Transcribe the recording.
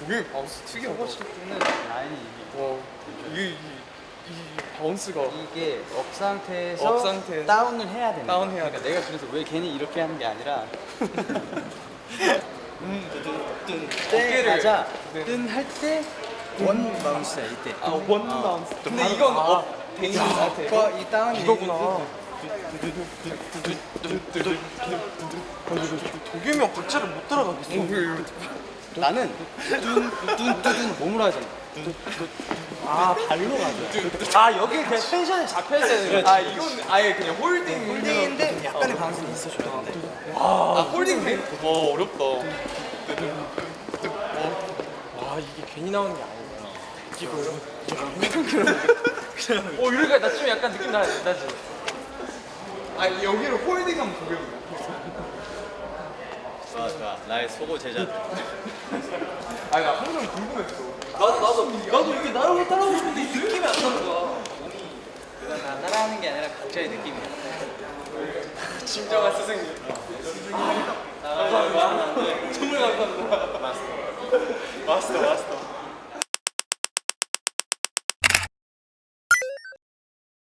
도겸이 바운스 특이하다. 싶은 라인이 와 이게 이, 이 바운스가 이게 업 상태에서, 업 상태에서 다운을 해야 되는 다운. 해야 그러니까 내가 그래서 왜 괜히 이렇게 하는 게 아니라 때 어깨를- 가자 네. 뜬할때 원 바운스야 이때 아원 바운스. 근데 이건 업돼 있는 상태. 그거 이 다운이 이거구나. 도겸이 형 박자를 못 따라가겠어. 나는 뚠뚠뚠 몸으로 하잖아 아 발로 가자 아 여기 그냥 tension이 잡혀야 되는 아 이건 아예 그냥 holding. holding인데 약간의 반동이 있어줘야 돼아 holding 돼? 와 어렵다. 와 이게 괜히 나오는 게 아니구나. 이거 어. 이러니까 나 지금 약간 느낌 나, 나지? 아 여기를 홀딩하면 좋아 나의 소고 제자들 아니 나 항상 궁금했어. 나도 나도 나도 이게 나를 따라하고 싶은데 이 느낌이 안 나는 거야. 그건 나 따라하는 게 아니라 각자의 느낌이야. 진정한 스승님. 감사합니다. 정말 감사합니다. 마스터. 마스터 마스터